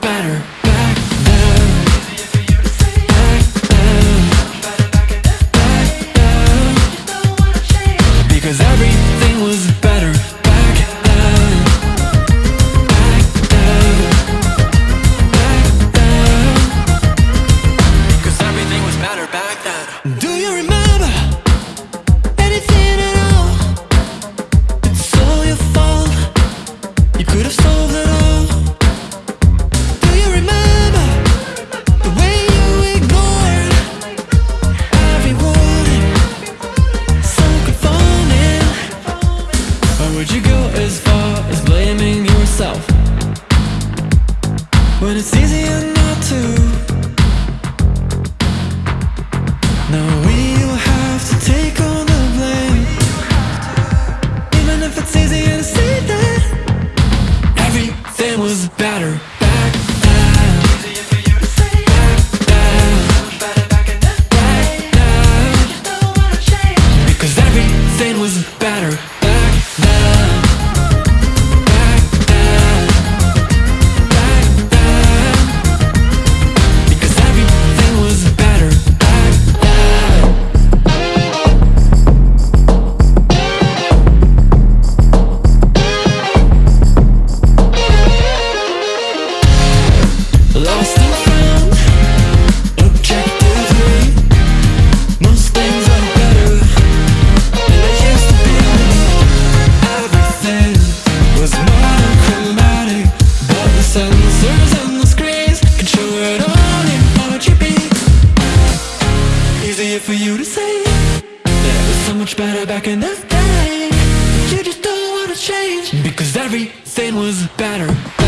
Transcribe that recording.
better. When it's easier not to. Now we'll have to take all the blame, even if it's easier to Easier for you to say that was so much better back in the day. You just don't wanna change because everything was better.